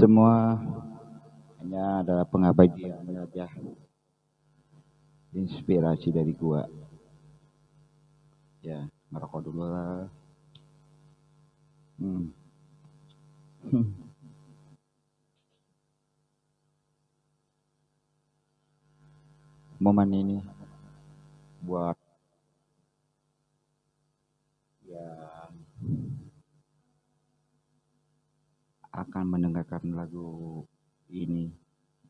semua. Hanya adalah pengabdian aja inspirasi dari gua. Ya ngerokok dulu lah. Hmm. momen ini buat yang akan mendengarkan lagu ini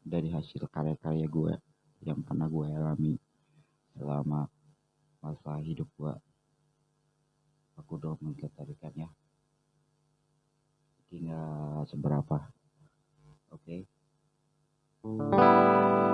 dari hasil karya-karya gue yang pernah gue alami selama masa hidup gue. Aku udah mengkatarikannya tinggal seberapa? Oke. okay?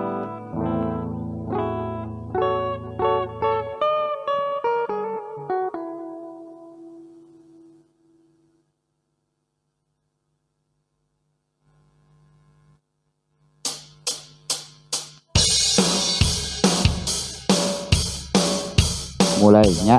lainnya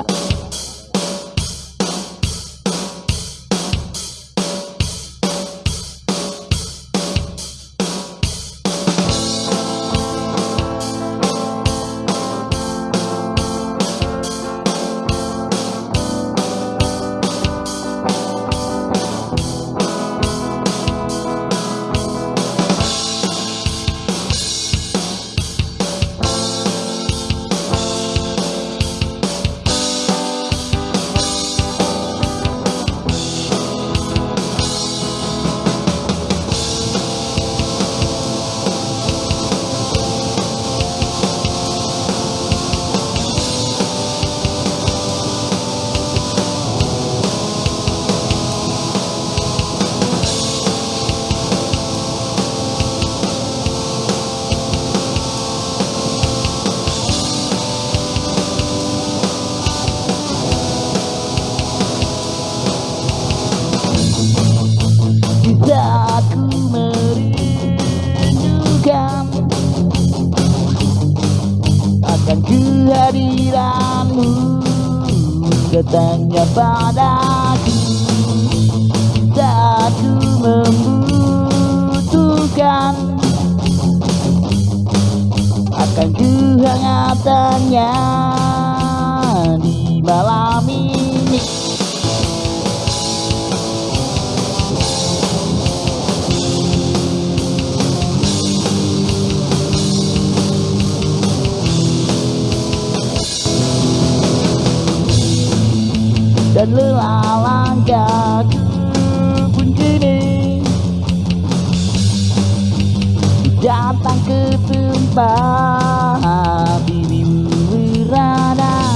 dan lelah langkahku pun kini datang ke tempat dirimu berada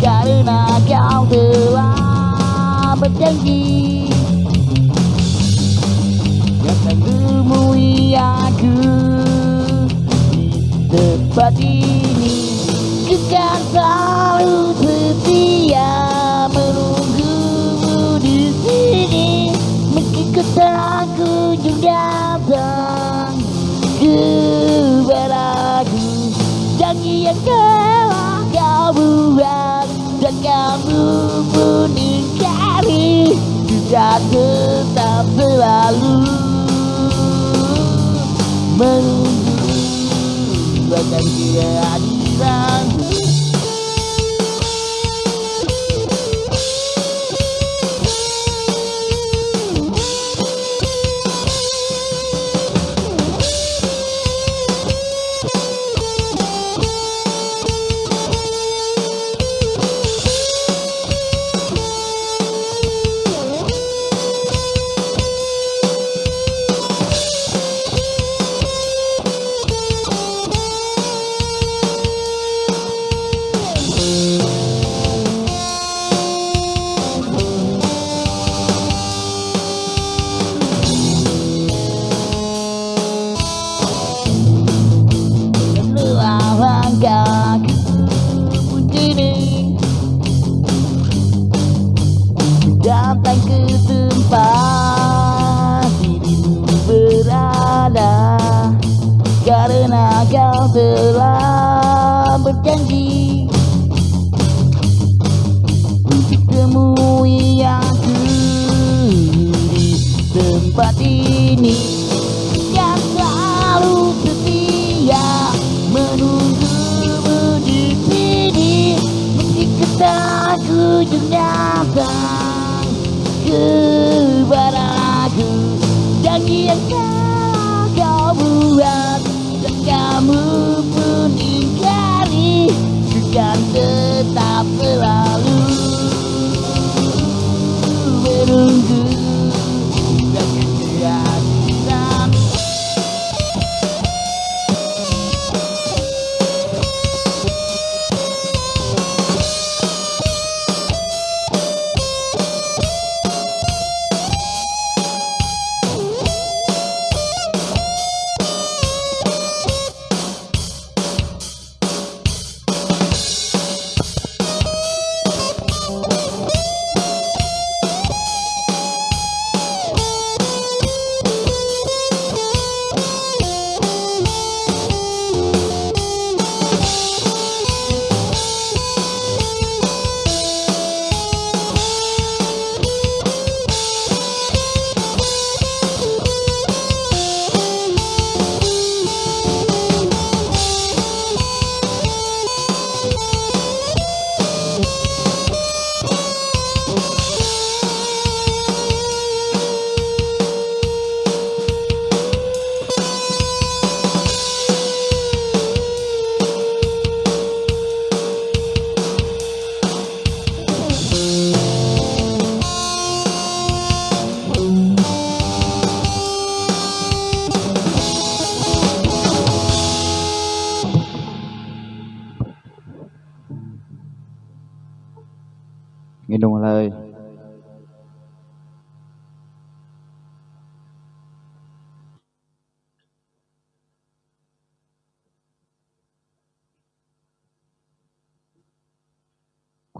karena kau telah berjanji. Akan temui aku di tempat ini. Bukan selalu Kunjung datang kepadaku Janji yang telah kau buat dan kamu pun ingkari Juga tetap selalu menunggu. Akan kehadiranmu ini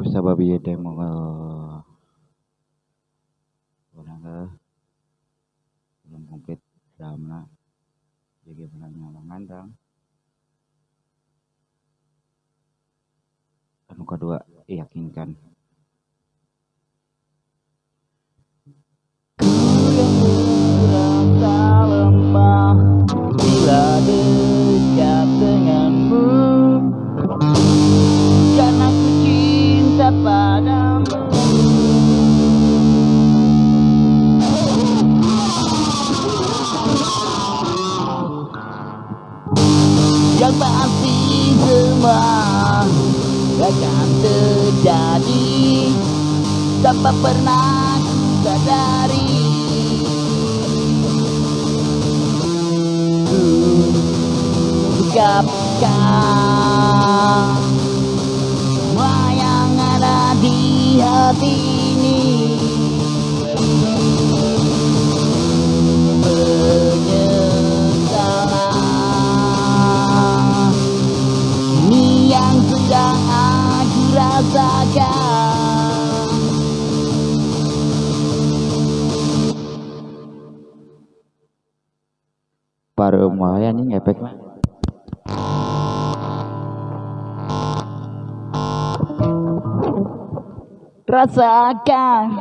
Kusababi demo ka orang ka belum komplit drama jadi penanya mengandang anu kedua yakinkan semua akan terjadi tanpa pernah sadari ungkapkan semua yang ada di hati Umuaya nih efek mah. Rasakan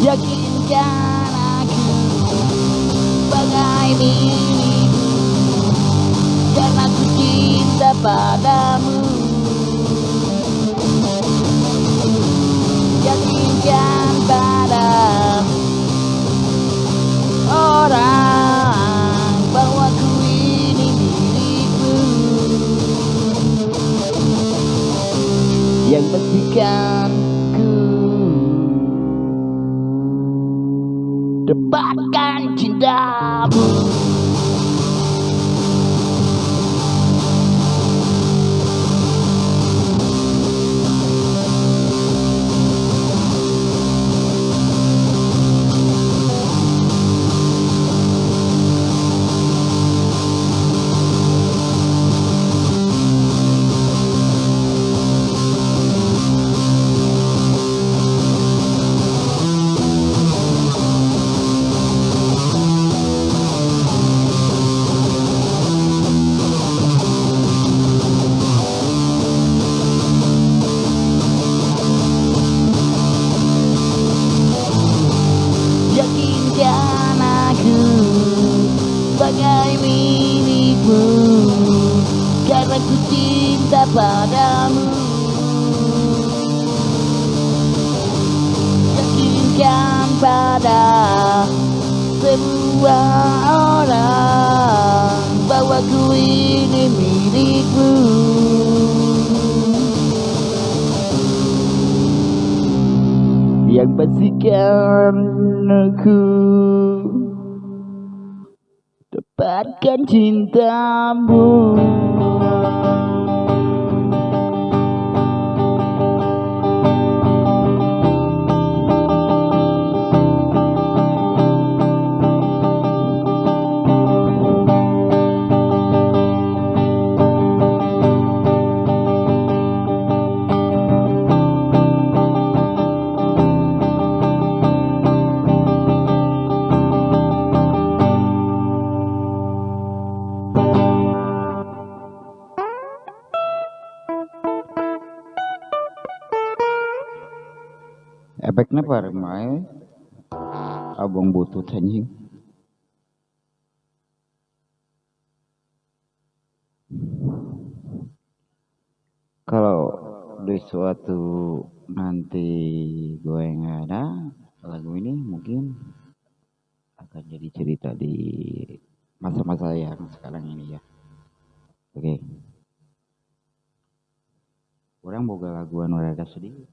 Yakinkan aku Bagai milikmu padamu Yakinkan pada orang Bahwa ku ini milikmu. Yang pastikan ku. Dapatkan Aku. Dapatkan cintamu efeknya par mae? Abang butut anjing kalau di suatu nanti gue nggak ada lagu ini mungkin akan jadi cerita di masa-masa yang sekarang ini ya. Oke. Orang boga laguan rada sedih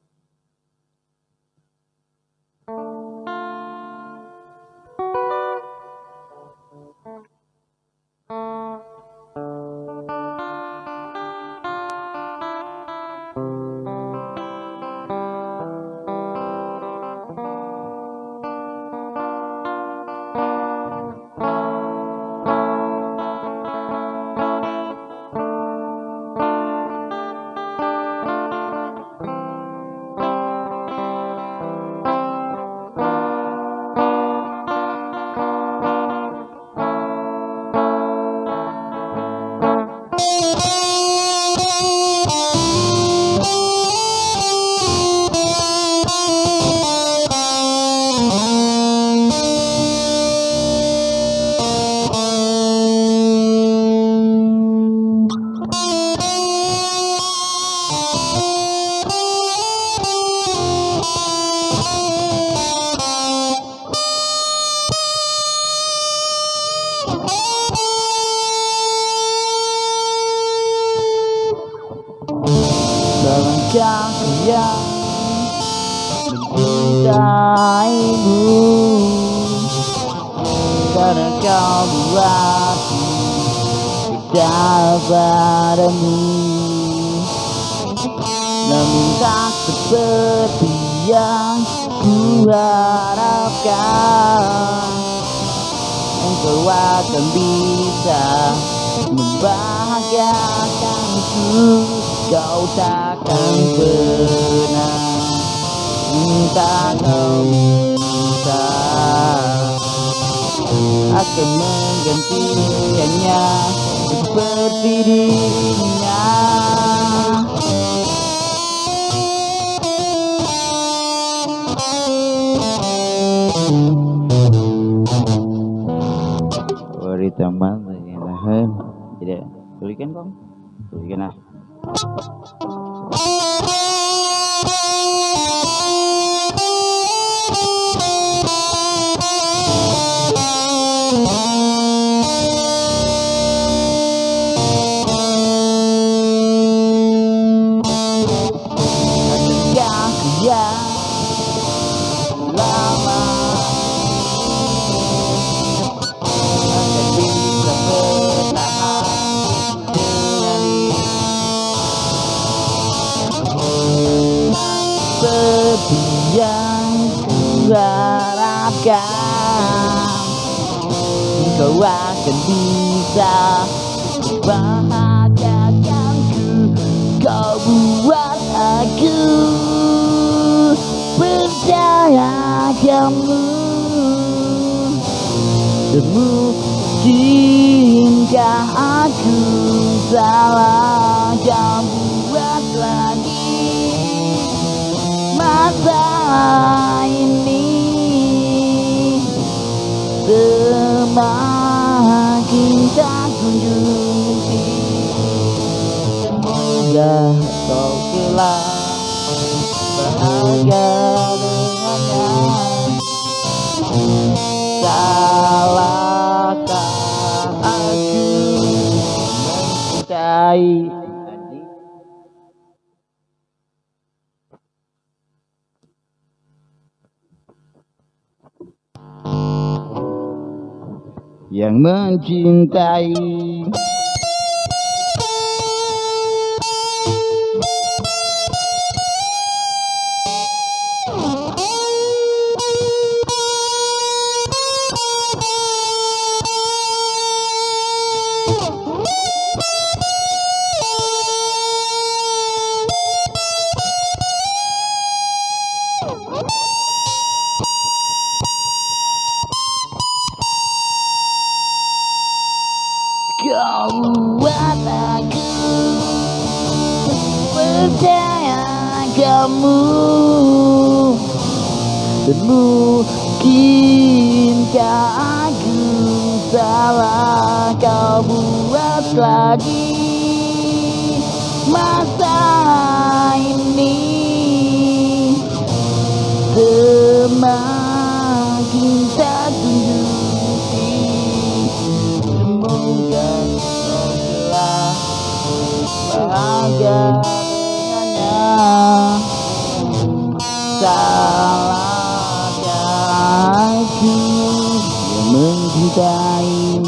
Tulikan lah kamu Mungkinkah aku salah Kau buat lagi. Masalah ini Semakin tak kunjung Semoga kau kelak bahagia yang mencintai trai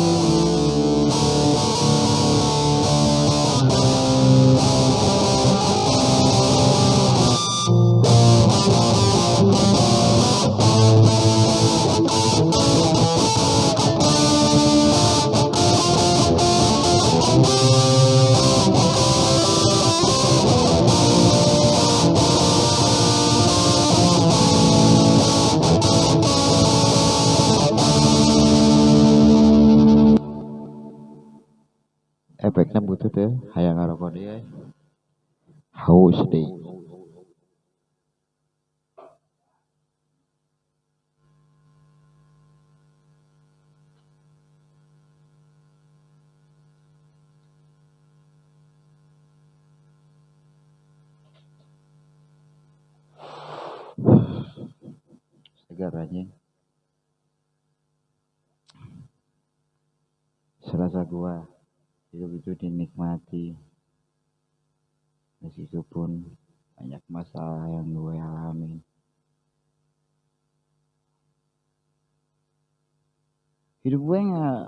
hidup gue nggak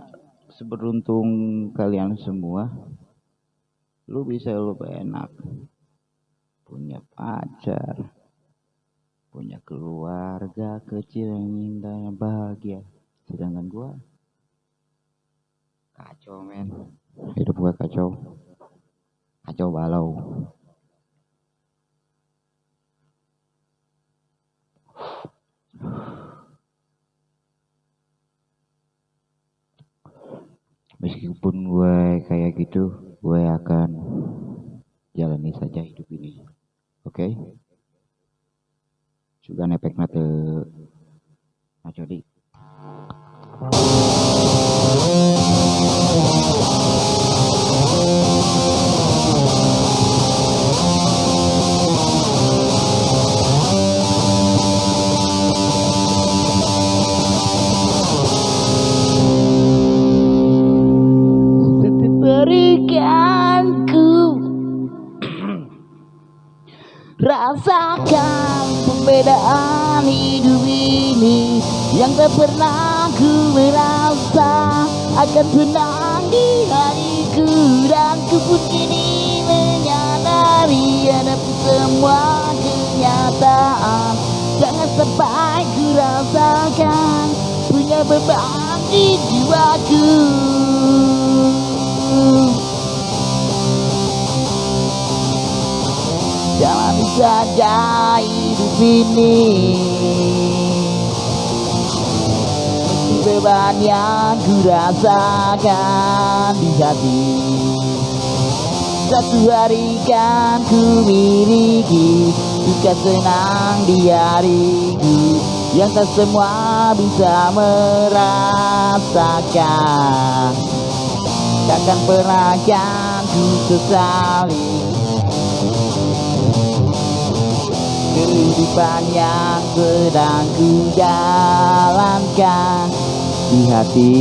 seberuntung kalian semua lu bisa lu enak. Punya pacar punya keluarga kecil yang indah yang bahagia. Sedangkan gua kacau men. Hidup gua kacau. Kacau balau meskipun gue kayak gitu gue akan jalani saja hidup ini. Oke? Juga nepek nate ngacodi Tetap Rasakan perbedaan hidup ini Yang tak pernah ku merasa Akan tenang di hatiku Dan ku pun kini menyadari Ada semua kenyataan. Jangan sampai ku rasakan Punya beban di jiwaku Saja hidup ini. Beban yang ku rasakan di hati. Satu hari kan ku miliki Duka senang di hariku Yang tak semua bisa merasakan. Takkan pernah kan ku sesali kehidupan yang sedang ku jalankan di hati.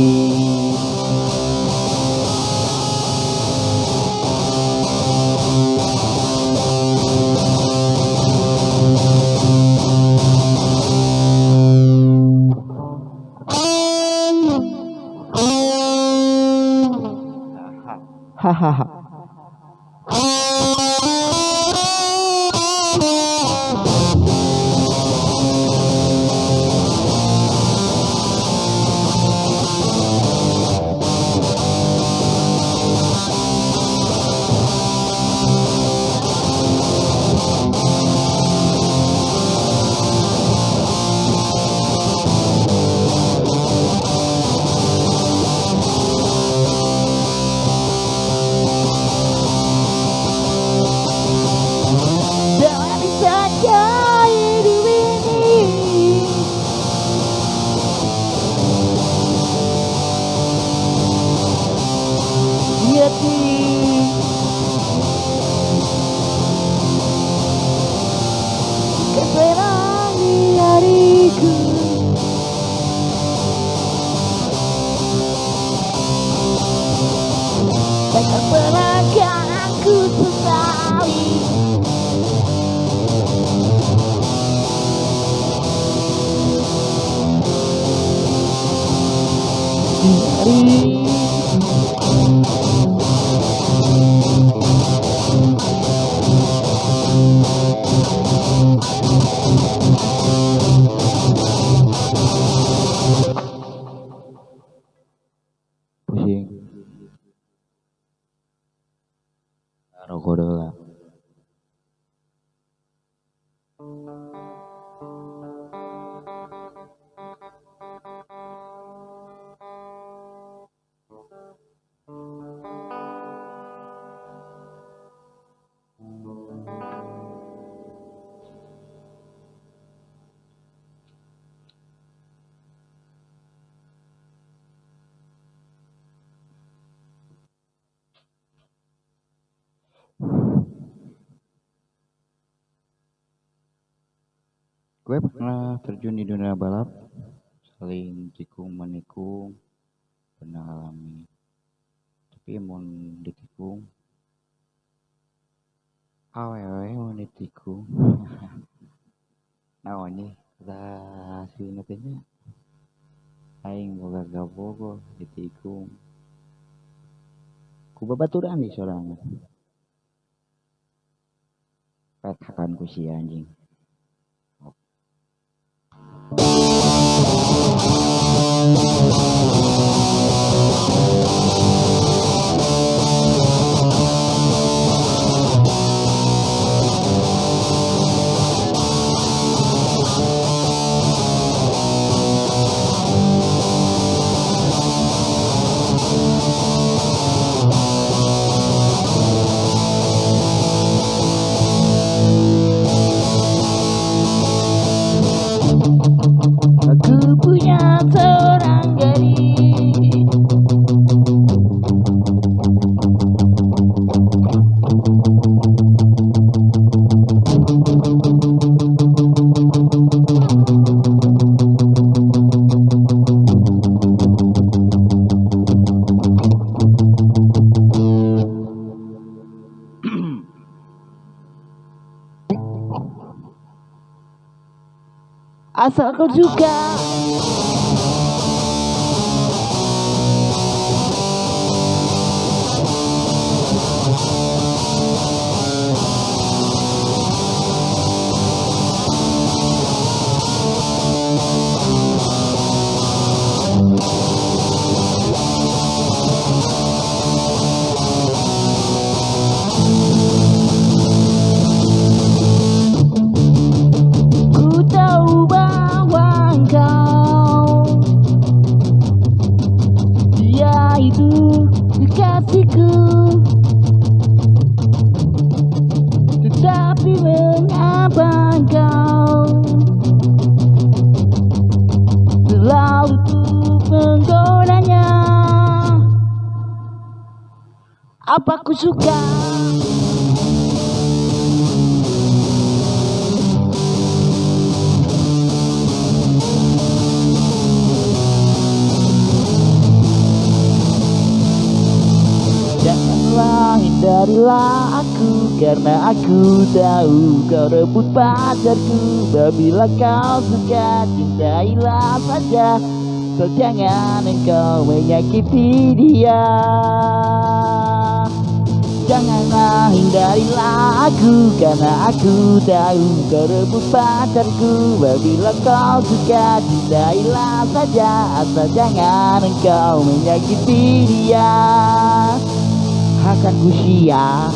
Hahaha gue pernah terjun di dunia balap saling tikung menikung pernah alami. Tapi mau ditikung awewe mau ditikung. Naonnya lah si nantinya aing boga gabogo ditikung. Ku babaturan di sorangan petakan ku si anjing Asal kau suka. Janganlah hindarilah aku Karena aku tahu kau rebut pacarku. Bila kau suka cintailah saja. So jangan engkau menyakiti dia. Janganlah hindarilah aku Karena aku tahu kau rebut pacarku. Bila kau suka cintailah saja Asal jangan engkau menyakiti dia. Akan ku siap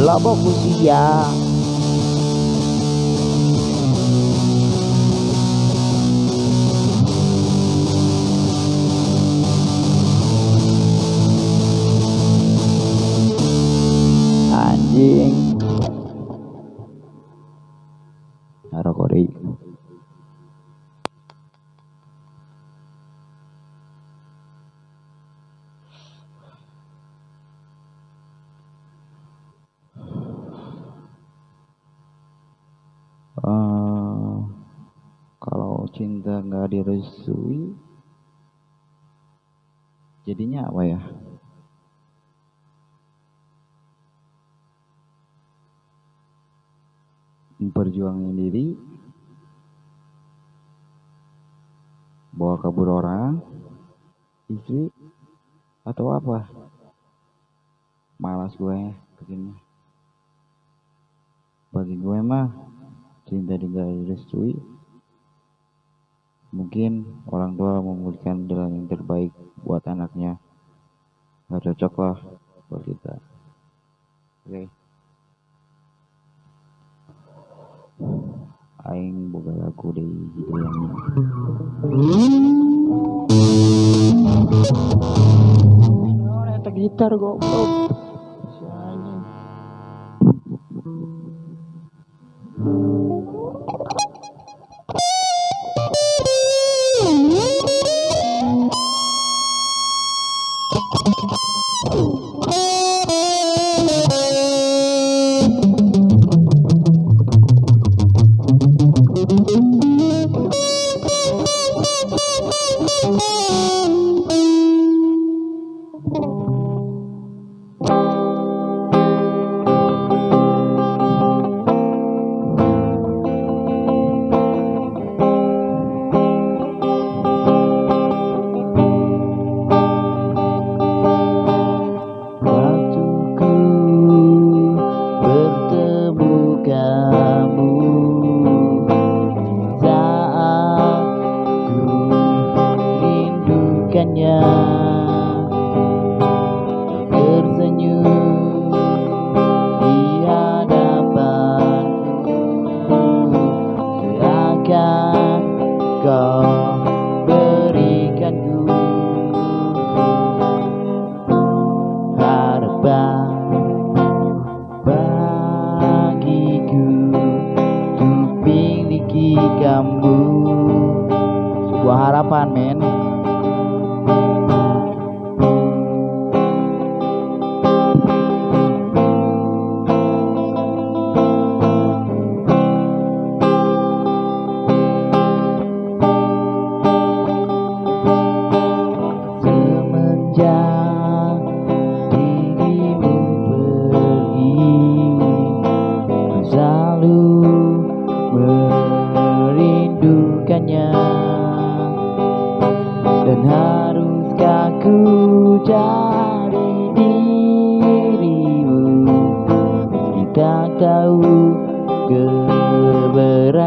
Lobo ku cinta nggak direstui jadinya apa ya? Memperjuangkan diri bawa kabur orang istri atau apa? Malas gue begini bagi gue mah cinta tidak direstui mungkin orang tua memberikan jalan yang terbaik buat anaknya. Nggak cocok lah buat kita. Oke. Aing boga lagu di hidayahnya Eta gitar goblok. Si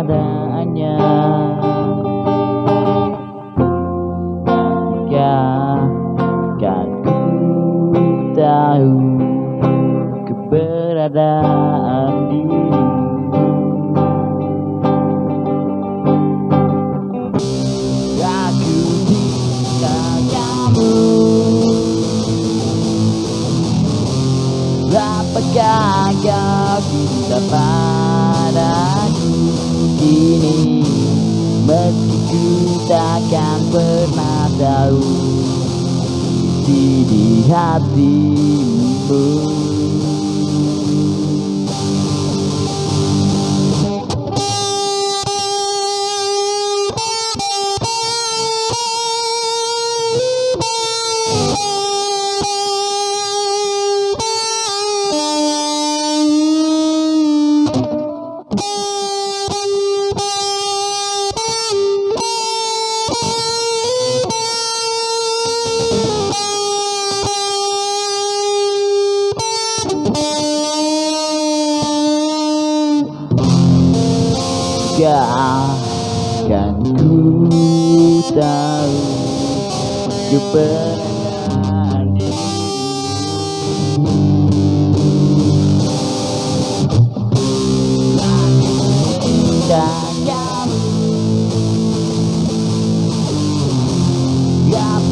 keberadaannya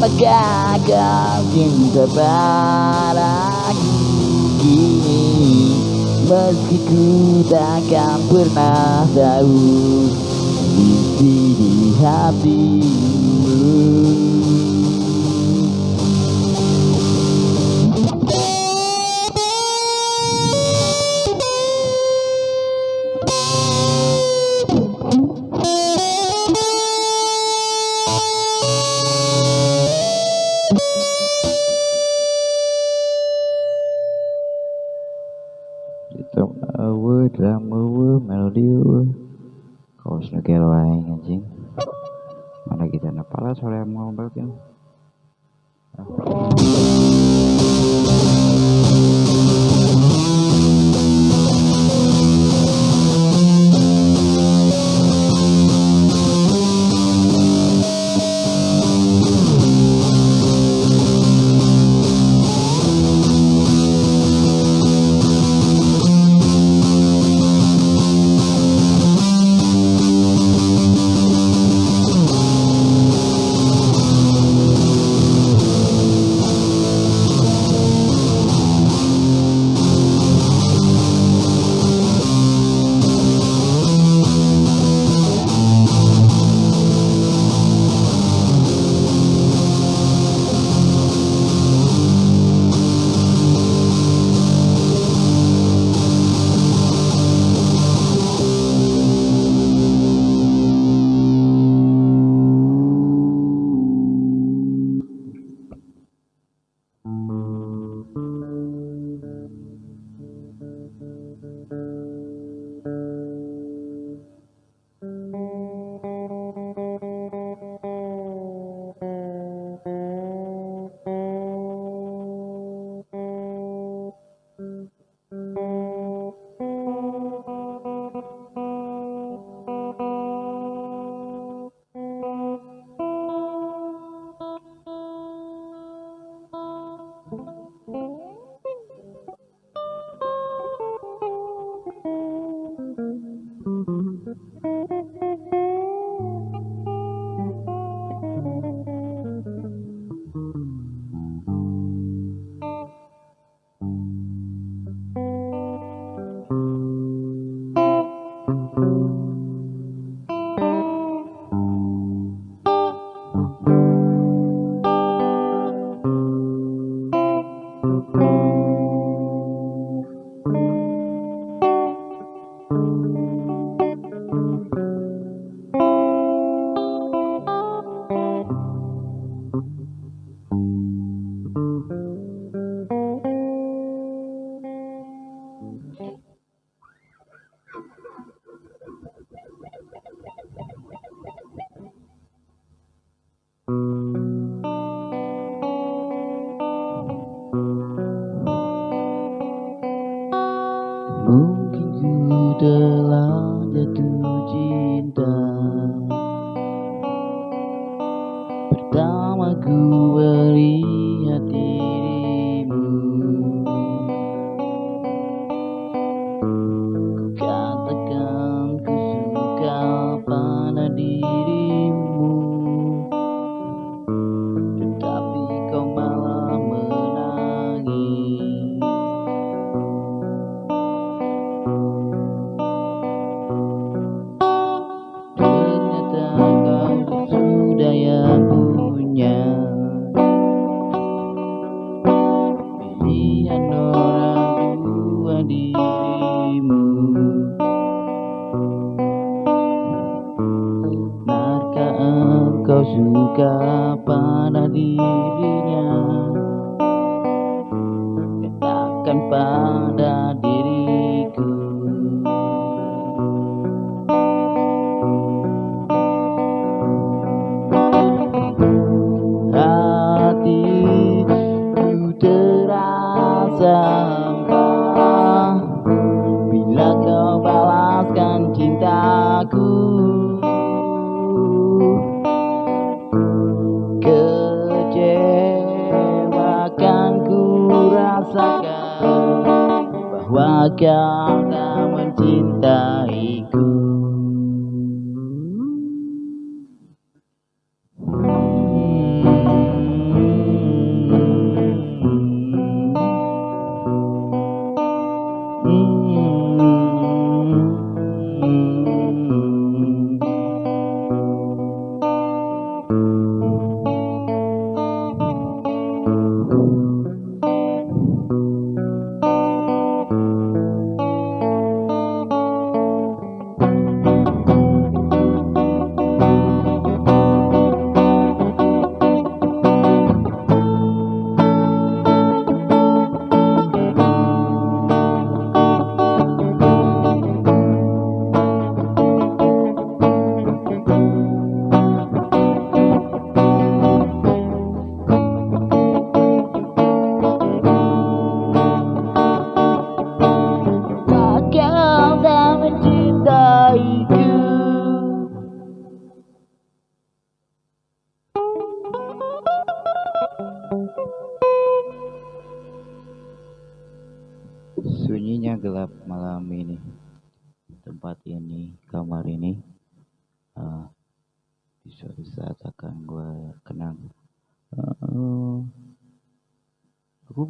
Apakah kau cinta terbalik kini Meski ku takkan pernah tahu Isi di hatimu.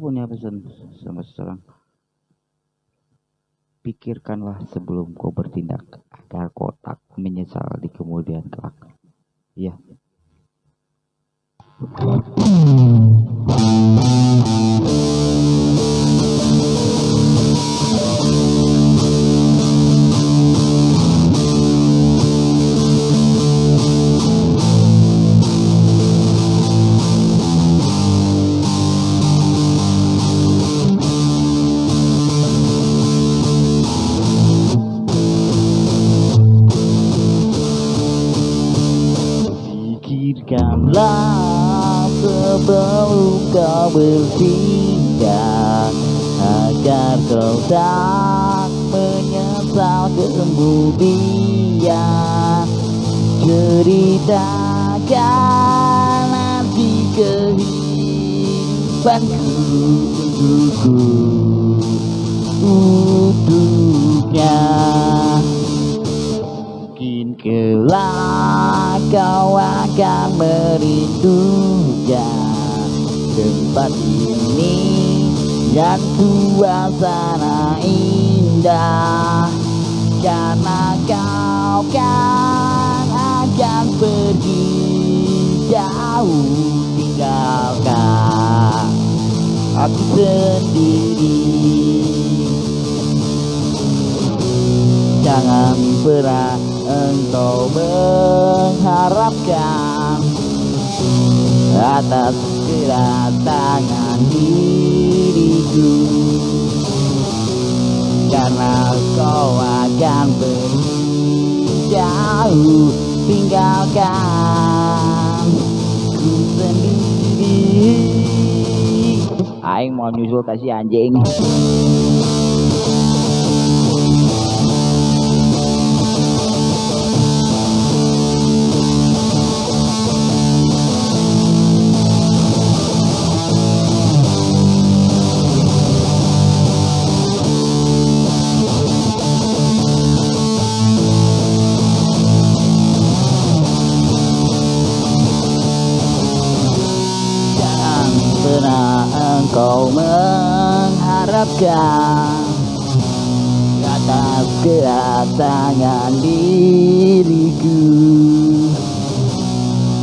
Aku punya pesan sama seseorang. Pikirkanlah sebelum kau bertindak agar kau tak menyesal di kemudian kelak. Iya. Pikirkanlah sebelum kau bertindak Agar kau tak menyesal kemudian Ceritakan nanti kehidupanku untukku Untuknya Mungkin kelak kau akan merindunya. Tempat ini dan suasana indah. Karena kau kan akan pergi jauh tinggalkan aku sendiri. Jangan pernah engkau mengharapkan atas kedatangan diriku. Karena kau akan pergi jauh tinggalkan ku sendiri. Aing mau nyusul kasih anjing mengharapkan atas kedatangan diriku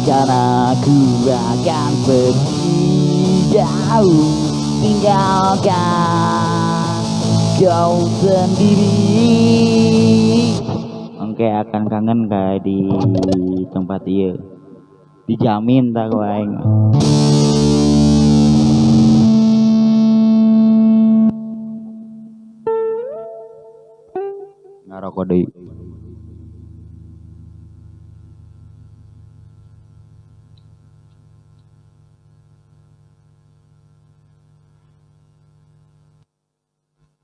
karena aku akan pergi jauh tinggalkan kau sendiri Oke akan kangen kayak di tempat iya dijamin tak kau tao có đi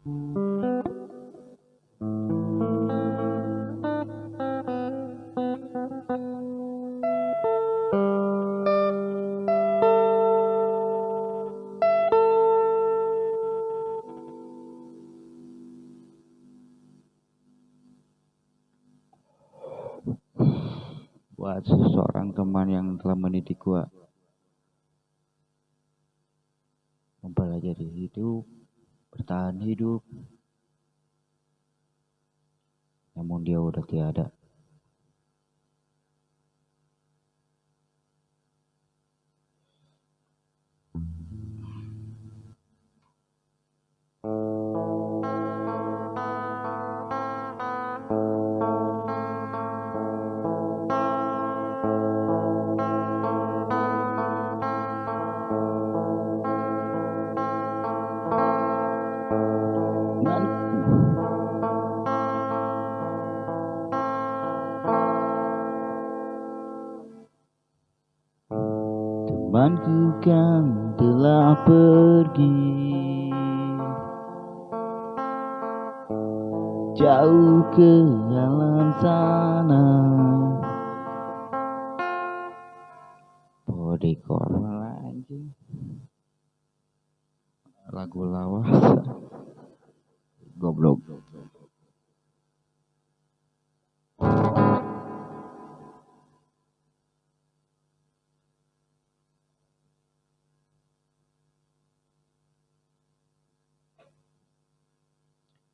Thank you. Teman yang telah mendidik gua. Mempelajari hidup bertahan hidup. Namun dia udah tiada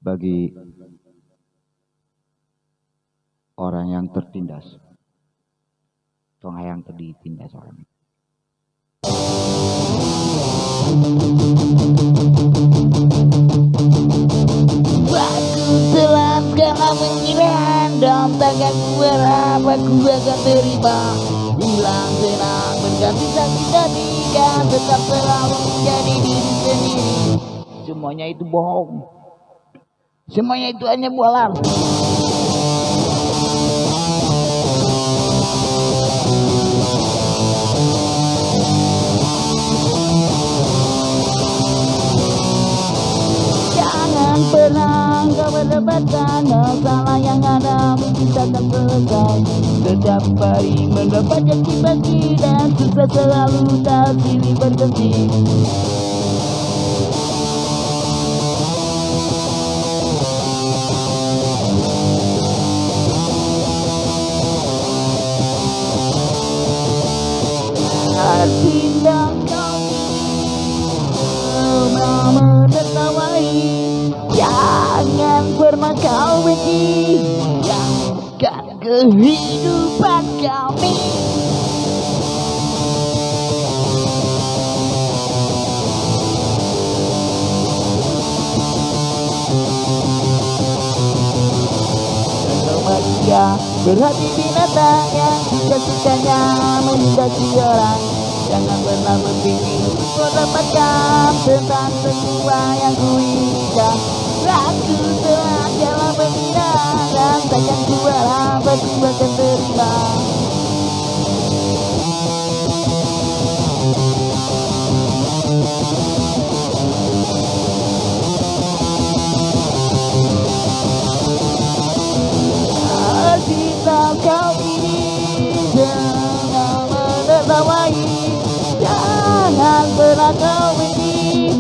bagi orang yang tertindas. Tong yang tertindas orang. Aku telah sekarang mengira dalam tanganku berapa ku akan terima Hilang senang berganti sakit ketika tetap selalu menjadi diri sendiri Semuanya itu bohong Semuanya itu hanya bualan Jangan pernah kau mendapatkan masalah yang ada mungkin takkan selesai Setiap hari mendapat janji pagi dan susah selalu tak silih berganti kehidupan kami. Manusia berhati binatang yang suka-sukanya menghindari orang Jangan pernah berpikir untuk mendapatkan tentang semua yang ku inginkan. Aku telah jalan mengira dan takkan ku harap aku akan terima Cinta kau ini jangan menertawai Jangan pernah kau benci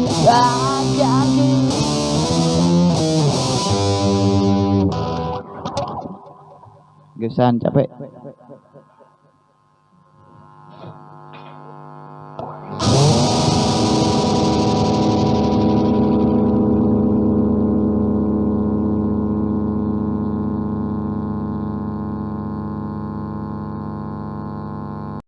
Gesan capek.